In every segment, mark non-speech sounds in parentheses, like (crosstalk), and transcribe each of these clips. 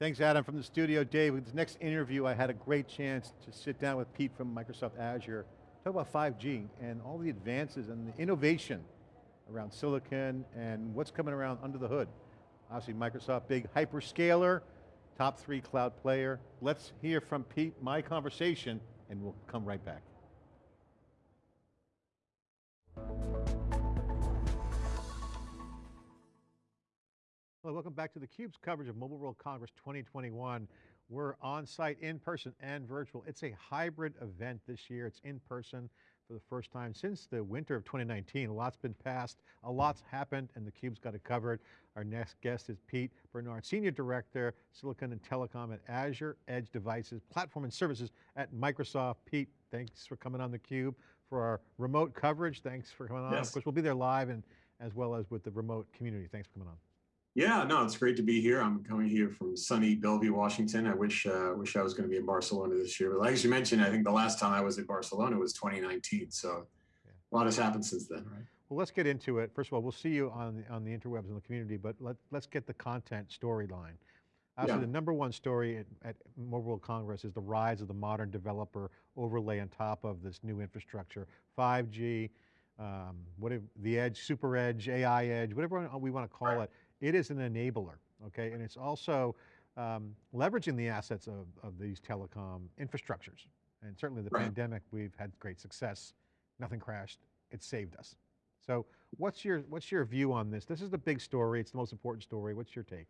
Thanks Adam from the studio. Dave, with this next interview, I had a great chance to sit down with Pete from Microsoft Azure, talk about 5G and all the advances and the innovation around silicon and what's coming around under the hood. Obviously Microsoft, big hyperscaler, top three cloud player. Let's hear from Pete, my conversation, and we'll come right back. Well, welcome back to theCUBE's coverage of Mobile World Congress 2021. We're on site, in person and virtual. It's a hybrid event this year. It's in person for the first time since the winter of 2019. A lot's been passed, a lot's happened, and theCUBE's got it covered. Our next guest is Pete Bernard, Senior Director, Silicon and Telecom at Azure Edge Devices, Platform and Services at Microsoft. Pete, thanks for coming on theCUBE for our remote coverage. Thanks for coming on. Yes. Of course, we'll be there live and as well as with the remote community. Thanks for coming on. Yeah, no, it's great to be here. I'm coming here from sunny Bellevue, Washington. I wish uh, wish I was going to be in Barcelona this year. But as you mentioned, I think the last time I was in Barcelona was 2019. So yeah. a lot has happened since then, right? Well, let's get into it. First of all, we'll see you on the, on the interwebs in the community, but let, let's get the content storyline. Actually, yeah. the number one story at, at Mobile World Congress is the rise of the modern developer overlay on top of this new infrastructure, 5G, um, what if, the edge, super edge, AI edge, whatever we want to call right. it it is an enabler, okay? And it's also um, leveraging the assets of, of these telecom infrastructures. And certainly the right. pandemic, we've had great success. Nothing crashed, it saved us. So what's your, what's your view on this? This is the big story, it's the most important story. What's your take?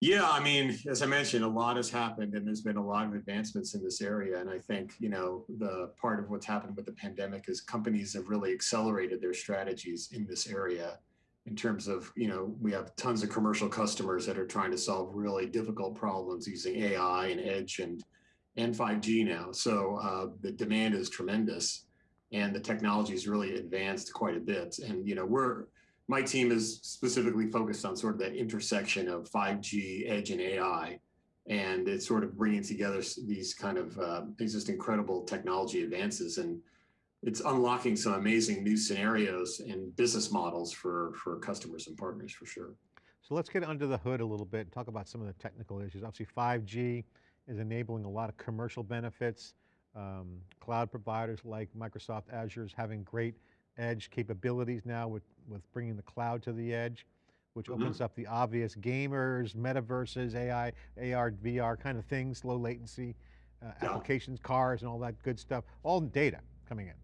Yeah, I mean, as I mentioned, a lot has happened and there's been a lot of advancements in this area. And I think, you know, the part of what's happened with the pandemic is companies have really accelerated their strategies in this area in terms of, you know, we have tons of commercial customers that are trying to solve really difficult problems using AI and edge and, and 5G now. So uh, the demand is tremendous and the technology is really advanced quite a bit. And, you know, we're, my team is specifically focused on sort of that intersection of 5G, edge and AI. And it's sort of bringing together these kind of uh, these just incredible technology advances. And it's unlocking some amazing new scenarios and business models for, for customers and partners for sure. So let's get under the hood a little bit and talk about some of the technical issues. Obviously 5G is enabling a lot of commercial benefits. Um, cloud providers like Microsoft Azure is having great edge capabilities now with, with bringing the cloud to the edge, which mm -hmm. opens up the obvious gamers, metaverses, AI, AR, VR kind of things, low latency, uh, yeah. applications, cars and all that good stuff, all data coming in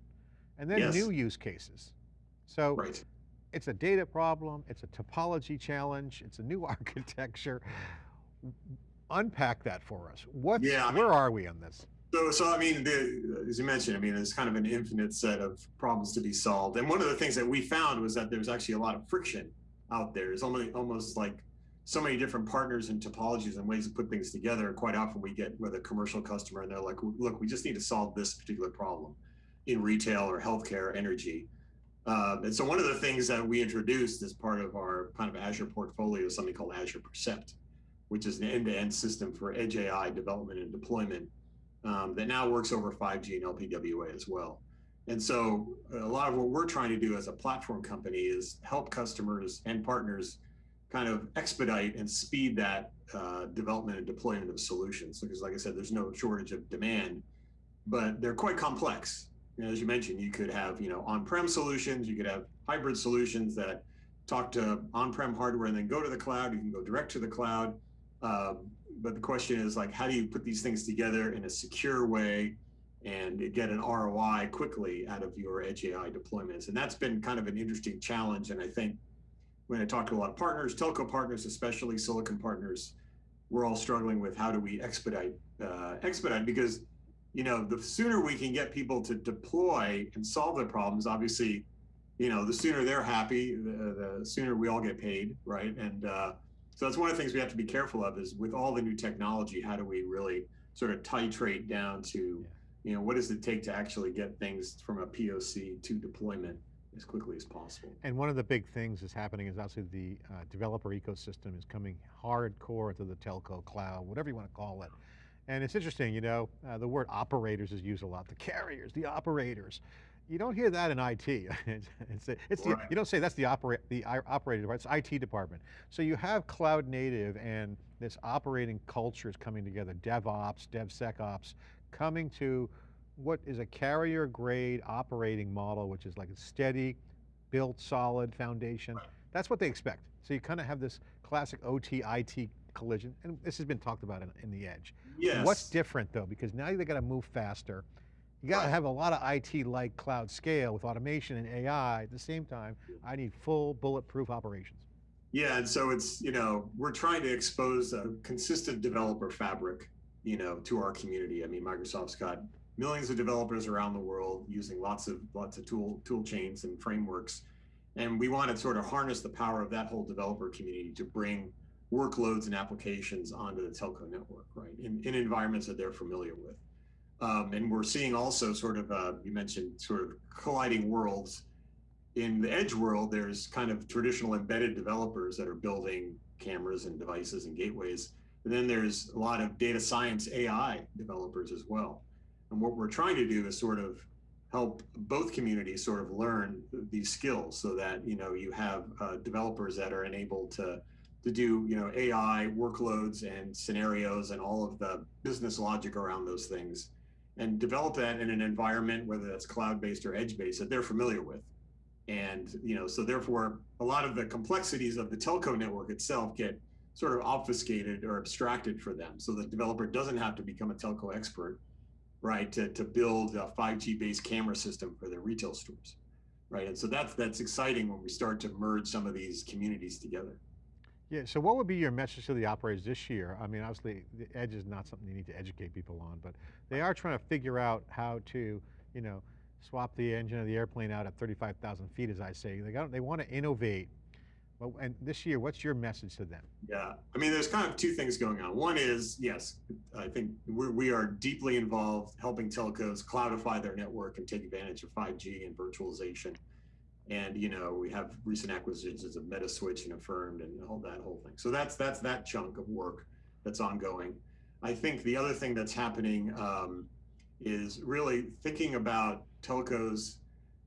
and then yes. new use cases. So right. it's a data problem, it's a topology challenge, it's a new (laughs) architecture. Unpack that for us. What? Yeah, where are we on this? So, so I mean, the, as you mentioned, I mean, there's kind of an infinite set of problems to be solved. And one of the things that we found was that there's actually a lot of friction out there. It's almost, almost like so many different partners and topologies and ways to put things together. And quite often we get with a commercial customer and they're like, look, we just need to solve this particular problem in retail or healthcare energy. Um, and so one of the things that we introduced as part of our kind of Azure portfolio is something called Azure Percept, which is an end-to-end -end system for edge AI development and deployment um, that now works over 5G and LPWA as well. And so a lot of what we're trying to do as a platform company is help customers and partners kind of expedite and speed that uh, development and deployment of solutions. Because like I said, there's no shortage of demand, but they're quite complex you know, as you mentioned, you could have, you know, on-prem solutions, you could have hybrid solutions that talk to on-prem hardware and then go to the cloud. You can go direct to the cloud. Um, but the question is like, how do you put these things together in a secure way and get an ROI quickly out of your edge AI deployments? And that's been kind of an interesting challenge. And I think when I talk to a lot of partners, telco partners, especially silicon partners, we're all struggling with how do we expedite, uh, expedite because you know, the sooner we can get people to deploy and solve their problems, obviously, you know, the sooner they're happy, the, the sooner we all get paid, right? And uh, so that's one of the things we have to be careful of is with all the new technology, how do we really sort of titrate down to, you know, what does it take to actually get things from a POC to deployment as quickly as possible. And one of the big things that's happening is obviously the uh, developer ecosystem is coming hardcore to the telco cloud, whatever you want to call it. And it's interesting, you know, uh, the word operators is used a lot, the carriers, the operators. You don't hear that in IT. (laughs) it's, it's, it's the, you don't say that's the operate the operating department. It's IT department. So you have cloud native and this operating culture is coming together. DevOps, DevSecOps, coming to what is a carrier grade operating model, which is like a steady, built solid foundation. That's what they expect. So you kind of have this classic OT IT collision, and this has been talked about in, in the edge. Yes. What's different though? Because now they got to move faster. You got to Right. have a lot of IT like cloud scale with automation and AI. At the same time, I need full bulletproof operations. Yeah, and so it's you know we're trying to expose a consistent developer fabric, you know, to our community. I mean, Microsoft's got millions of developers around the world using lots of lots of tool tool chains and frameworks, and we want to sort of harness the power of that whole developer community to bring workloads and applications onto the telco network, right? In, in environments that they're familiar with. Um, and we're seeing also sort of, uh, you mentioned sort of colliding worlds. In the edge world, there's kind of traditional embedded developers that are building cameras and devices and gateways. And then there's a lot of data science AI developers as well. And what we're trying to do is sort of help both communities sort of learn these skills so that, you know, you have uh, developers that are enabled to to do you know AI workloads and scenarios and all of the business logic around those things, and develop that in an environment whether that's cloud based or edge based that they're familiar with, and you know so therefore a lot of the complexities of the telco network itself get sort of obfuscated or abstracted for them, so the developer doesn't have to become a telco expert, right, to to build a 5G based camera system for their retail stores, right, and so that's that's exciting when we start to merge some of these communities together. Yeah, so what would be your message to the operators this year? I mean, obviously, the edge is not something you need to educate people on, but they are trying to figure out how to, you know, swap the engine of the airplane out at 35,000 feet, as I say. They got, they want to innovate. Well, and this year, what's your message to them? Yeah, I mean, there's kind of two things going on. One is, yes, I think we're, we are deeply involved helping telcos cloudify their network and take advantage of 5G and virtualization. And you know, we have recent acquisitions of Metaswitch and Affirmed and all that whole thing. So that's that's that chunk of work that's ongoing. I think the other thing that's happening um, is really thinking about telcos.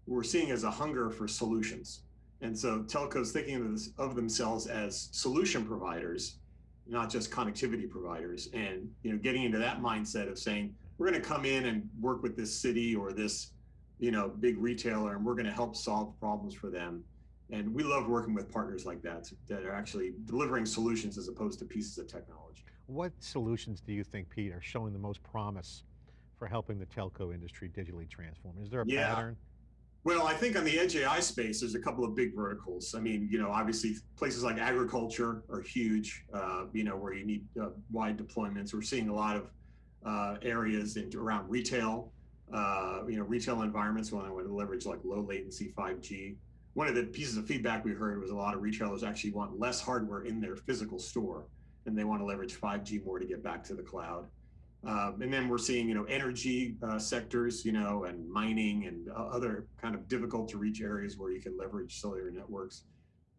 We're seeing as a hunger for solutions, and so telcos thinking of, this, of themselves as solution providers, not just connectivity providers, and you know, getting into that mindset of saying we're going to come in and work with this city or this you know big retailer, and we're going to help solve problems for them. And we love working with partners like that that are actually delivering solutions as opposed to pieces of technology. What solutions do you think, Pete, are showing the most promise for helping the telco industry digitally transform? Is there a Yeah. pattern? Well, I think on the edge AI space, there's a couple of big verticals. I mean, you know, obviously places like agriculture are huge, uh, you know, where you need uh, wide deployments. We're seeing a lot of uh, areas in, around retail, uh, you know, retail environments when I want to leverage like low latency 5G. One of the pieces of feedback we heard was a lot of retailers actually want less hardware in their physical store and they want to leverage 5G more to get back to the cloud. Um, and then we're seeing, you know, energy uh, sectors, you know, and mining and uh, other kind of difficult to reach areas where you can leverage cellular networks.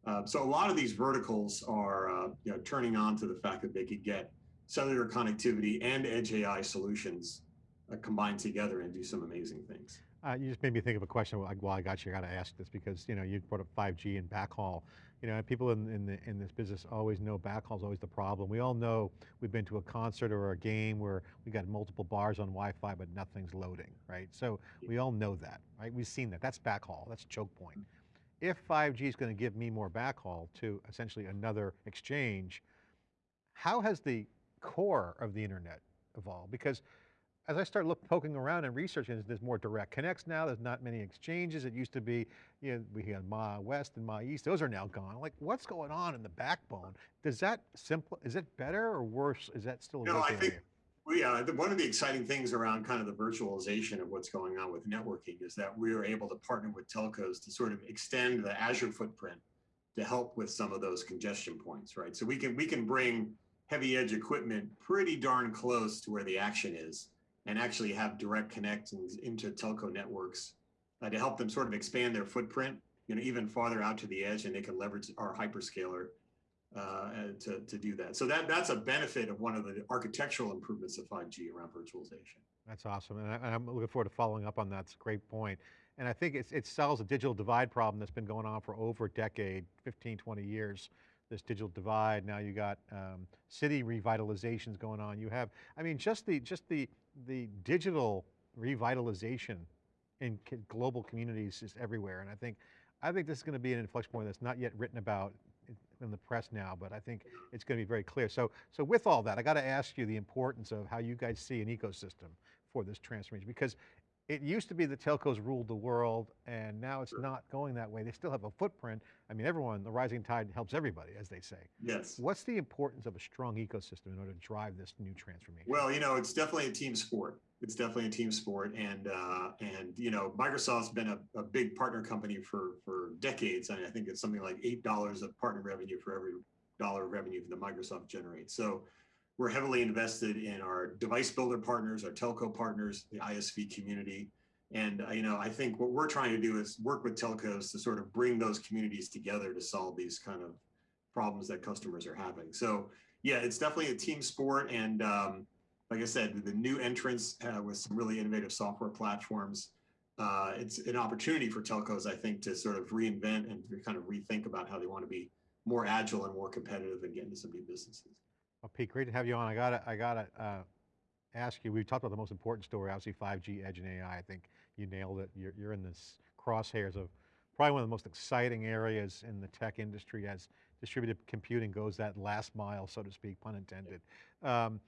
Uh, so a lot of these verticals are, uh, you know, turning on to the fact that they could get cellular connectivity and edge AI solutions uh, combined together and do some amazing things. Uh, you just made me think of a question while I, while I got you. I got to ask this because you know you brought up 5G and backhaul. You know, people in in, the, in this business always know backhaul is always the problem. We all know we've been to a concert or a game where we got multiple bars on Wi-Fi, but nothing's loading, right? So we all know that, right? We've seen that. That's backhaul. That's choke point. If 5G is going to give me more backhaul to essentially another exchange, how has the core of the internet evolved? Because as I start look, poking around and researching, there's more direct connects now. There's not many exchanges. It used to be, you know, we had MAE-West and MAE-East. Those are now gone. Like, what's going on in the backbone? Does that simple? Is it better or worse? Is that still a No, I think? Well, yeah, the, one of the exciting things around kind of the virtualization of what's going on with networking is that we are able to partner with telcos to sort of extend the Azure footprint to help with some of those congestion points, right? So we can we can bring heavy edge equipment pretty darn close to where the action is and actually have direct connections into telco networks uh, to help them sort of expand their footprint, you know, even farther out to the edge, and they can leverage our hyperscaler uh, to, to do that. So that that's a benefit of one of the architectural improvements of 5G around virtualization. That's awesome. And, I, I'm looking forward to following up on that. It's a great point. And I think it solves a digital divide problem that's been going on for over a decade, 15, 20 years. This digital divide, now you got um, city revitalizations going on. You have, I mean, just the, just the, the digital revitalization in global communities is everywhere. And I think, I think this is going to be an inflection point that's not yet written about in the press now, but I think it's going to be very clear. So, so with all that, I got to ask you the importance of how you guys see an ecosystem for this transformation, because it used to be that telcos ruled the world and now it's not going that way. They still have a footprint. I mean, everyone, the rising tide helps everybody, as they say. Yes. What's the importance of a strong ecosystem in order to drive this new transformation? Well, you know, it's definitely a team sport. It's definitely a team sport. And, uh, and you know, Microsoft's been a, a big partner company for, for decades. I, mean, I think it's something like $8 of partner revenue for every dollar of revenue that Microsoft generates. So we're heavily invested in our device builder partners, our telco partners, the ISV community. And uh, you know, I think what we're trying to do is work with telcos to sort of bring those communities together to solve these kind of problems that customers are having. So yeah, it's definitely a team sport. And um, like I said, the new entrance uh, with some really innovative software platforms, uh, it's an opportunity for telcos, I think, to sort of reinvent and kind of rethink about how they want to be more agile and more competitive and get into some new businesses. Well, Pete, great to have you on. I got to, I got to uh, ask you. We've talked about the most important story, obviously 5G, Edge, and AI. I think you nailed it. You're, you're in this crosshairs of probably one of the most exciting areas in the tech industry as distributed computing goes that last mile, so to speak, pun intended. Um,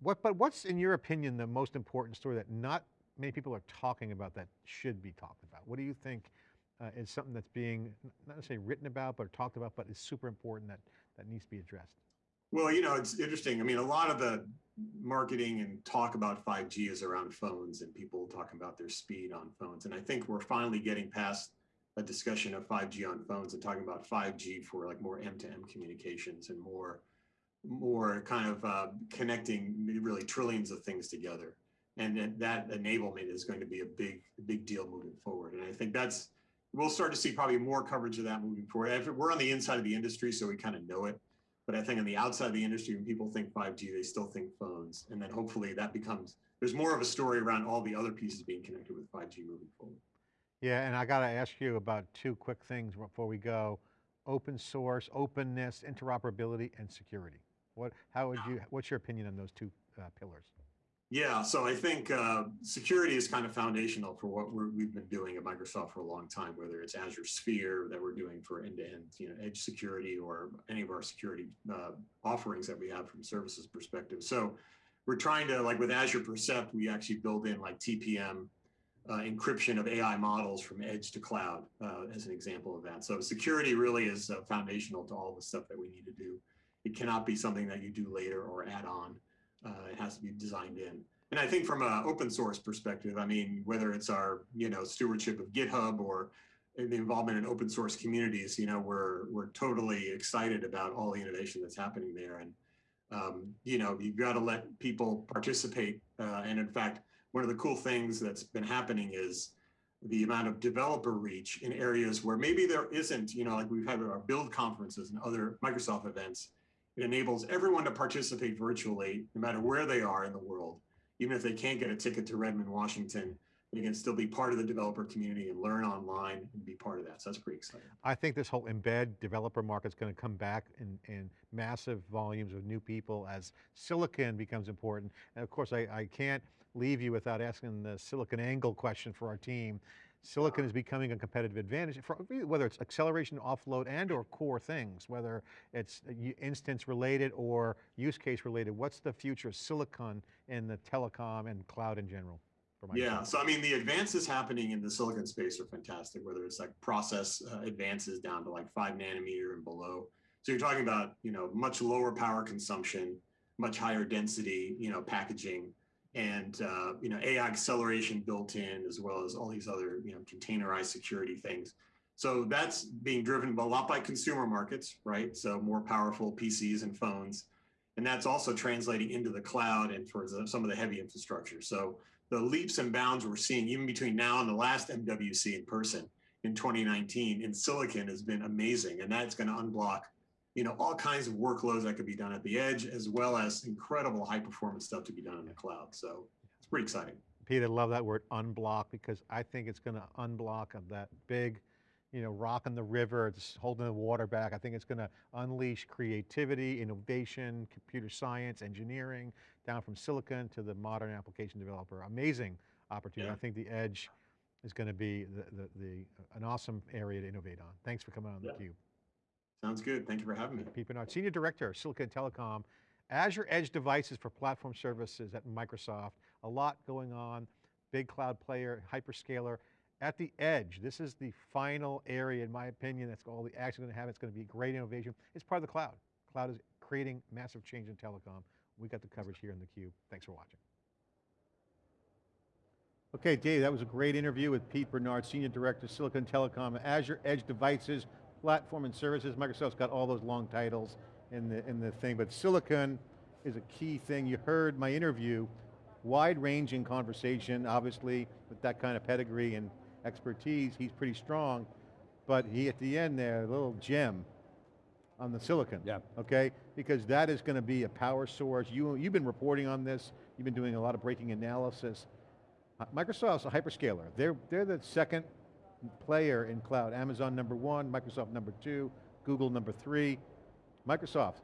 what, but what's, in your opinion, the most important story that not many people are talking about that should be talked about? What do you think uh, is something that's being, not necessarily written about, but talked about, but is super important that, that needs to be addressed? Well, you know, it's interesting. I mean, a lot of the marketing and talk about 5G is around phones and people talking about their speed on phones. And I think we're finally getting past a discussion of 5G on phones and talking about 5G for like more M2M communications and more, more kind of uh, connecting really trillions of things together. And that enablement is going to be a big, big deal moving forward. And I think that's, we'll start to see probably more coverage of that moving forward. We're on the inside of the industry, so we kind of know it. But I think on the outside of the industry, when people think 5G, they still think phones. And then hopefully that becomes, there's more of a story around all the other pieces being connected with 5G moving forward. Yeah, and I got to ask you about two quick things before we go. Open source, openness, interoperability, and security. What, how would you, what's your opinion on those two uh, pillars? Yeah, so I think uh, security is kind of foundational for what we have been doing at Microsoft for a long time, whether it's Azure Sphere that we're doing for end-to-end, -end, you know, edge security or any of our security uh, offerings that we have from services perspective. So we're trying to, like with Azure Percept, we actually build in like TPM uh, encryption of AI models from edge to cloud uh, as an example of that. So security really is uh, foundational to all the stuff that we need to do. It cannot be something that you do later or add on uh, it has to be designed in. And I think from an open source perspective, I mean, whether it's our, you know, stewardship of GitHub or the involvement in open source communities, you know, we're, we're totally excited about all the innovation that's happening there. And, um, you know, you've got to let people participate. Uh, and in fact, one of the cool things that's been happening is the amount of developer reach in areas where maybe there isn't, you know, like we've had our build conferences and other Microsoft events, it enables everyone to participate virtually, no matter where they are in the world. Even if they can't get a ticket to Redmond, Washington, they can still be part of the developer community and learn online and be part of that. So that's pretty exciting. I think this whole embed developer market is going to come back in, in massive volumes of new people as silicon becomes important. And of course, I, I can't leave you without asking the silicon angle question for our team. Silicon is becoming a competitive advantage, for, whether it's acceleration, offload, and or core things, whether it's instance related or use case related. What's the future of silicon in the telecom and cloud in general? Yeah, so I mean, the advances happening in the silicon space are fantastic, whether it's like process uh, advances down to like five nanometer and below. So you're talking about, you know, much lower power consumption, much higher density, you know, packaging, and uh, you know AI acceleration built in, as well as all these other you know containerized security things. So that's being driven a lot by consumer markets, right? So more powerful PCs and phones, and that's also translating into the cloud and for the, some of the heavy infrastructure. So the leaps and bounds we're seeing even between now and the last MWC in person in 2019 in silicon has been amazing, and that's going to unblock you know, all kinds of workloads that could be done at the edge, as well as incredible high performance stuff to be done in the cloud. So it's pretty exciting. Pete, I love that word unblock because I think it's going to unblock of that big, you know, rock in the river, it's holding the water back. I think it's going to unleash creativity, innovation, computer science, engineering, down from silicon to the modern application developer. Amazing opportunity. Yeah. I think the edge is going to be the, the, the, an awesome area to innovate on. Thanks for coming on Yeah. theCUBE. Sounds good. Thank you for having me. Pete Bernard, Senior Director, Silicon Telecom, Azure Edge Devices for Platform Services at Microsoft. A lot going on, big cloud player, hyperscaler. At the edge, this is the final area, in my opinion, that's all the action going to have. It's going to be great innovation. It's part of the cloud. Cloud is creating massive change in telecom. We got the coverage here in theCUBE. Thanks for watching. Okay, Dave, that was a great interview with Pete Bernard, Senior Director, Silicon Telecom, Azure Edge Devices, Platform and Services. Microsoft's got all those long titles in the, in the thing, but Silicon is a key thing. You heard my interview, wide-ranging conversation, obviously, with that kind of pedigree and expertise, he's pretty strong, but he, at the end there, a little gem on the silicon. Yeah. Okay, because that is going to be a power source. You, you've been reporting on this, you've been doing a lot of breaking analysis. Uh, Microsoft's a hyperscaler. They're, they're the second player in cloud. Amazon number one, Microsoft number two, Google number three. Microsoft,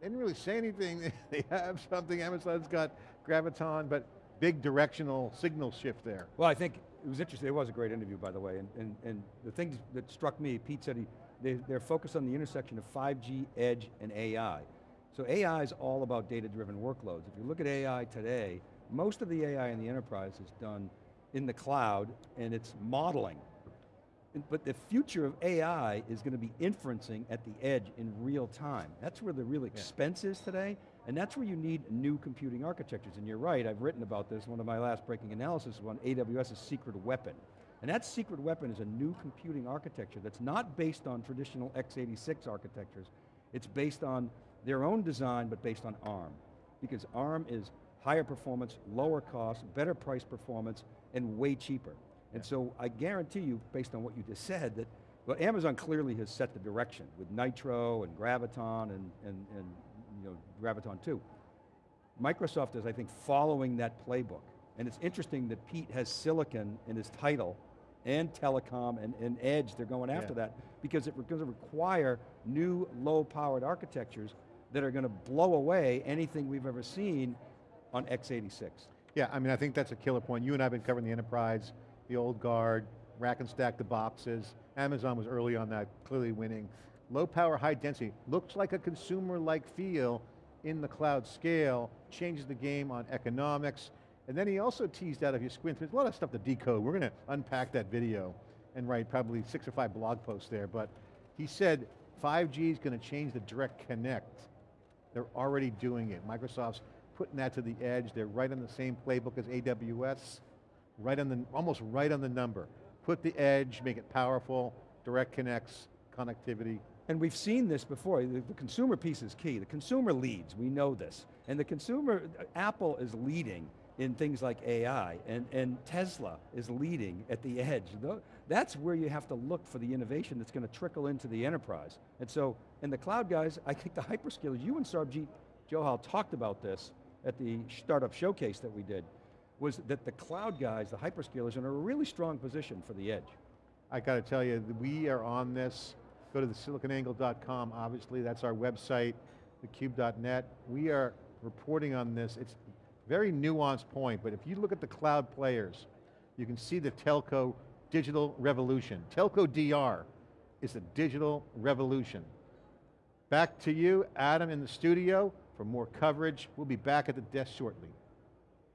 they didn't really say anything. (laughs) they have something, Amazon's got Graviton, but big directional signal shift there. Well, I think it was interesting, it was a great interview, by the way, and, and, and the things that struck me, Pete said he, they, they're focused on the intersection of 5G, edge, and AI. So AI is all about data-driven workloads. If you look at AI today, most of the AI in the enterprise is done in the cloud, and it's modeling. But the future of AI is going to be inferencing at the edge in real time. That's where the real expense is today, and that's where you need new computing architectures. And you're right, I've written about this, one of my last breaking analysis was on AWS's secret weapon. And that secret weapon is a new computing architecture that's not based on traditional x86 architectures. It's based on their own design, but based on ARM. Because ARM is higher performance, lower cost, better price performance, and way cheaper. And so I guarantee you, based on what you just said, that well, Amazon clearly has set the direction with Nitro and Graviton and, and, and you know, Graviton 2. Microsoft is, I think, following that playbook. And it's interesting that Pete has silicon in his title and telecom and, and edge, they're going after Yeah. that because it's going to require new low-powered architectures that are going to blow away anything we've ever seen on x86. Yeah, I mean, I think that's a killer point. You and I have been covering the enterprise, the old guard, rack and stack the boxes. Amazon was early on that, clearly winning. Low power, high density, looks like a consumer-like feel in the cloud scale, changes the game on economics. And then he also teased out, if you squint, there's a lot of stuff to decode. We're going to unpack that video and write probably six or five blog posts there, but he said 5G is going to change the direct connect. They're already doing it. Microsoft's putting that to the edge. They're right on the same playbook as AWS, right on the, almost right on the number. Put the edge, make it powerful, direct connects, connectivity. And we've seen this before, the, the consumer piece is key. The consumer leads, we know this. And the consumer, Apple is leading in things like AI, and, and Tesla is leading at the edge. That's where you have to look for the innovation that's going to trickle into the enterprise. And so, and the cloud guys, I think the hyperscalers, you and Sarbjeet Johal talked about this at the startup showcase that we did, was that the cloud guys, the hyperscalers, are in a really strong position for the edge. I got to tell you, we are on this. Go to the siliconangle.com, obviously, that's our website, thecube.net. We are reporting on this. It's a very nuanced point, but if you look at the cloud players, you can see the telco digital revolution. Telco DR is a digital revolution. Back to you, Adam in the studio for more coverage. We'll be back at the desk shortly.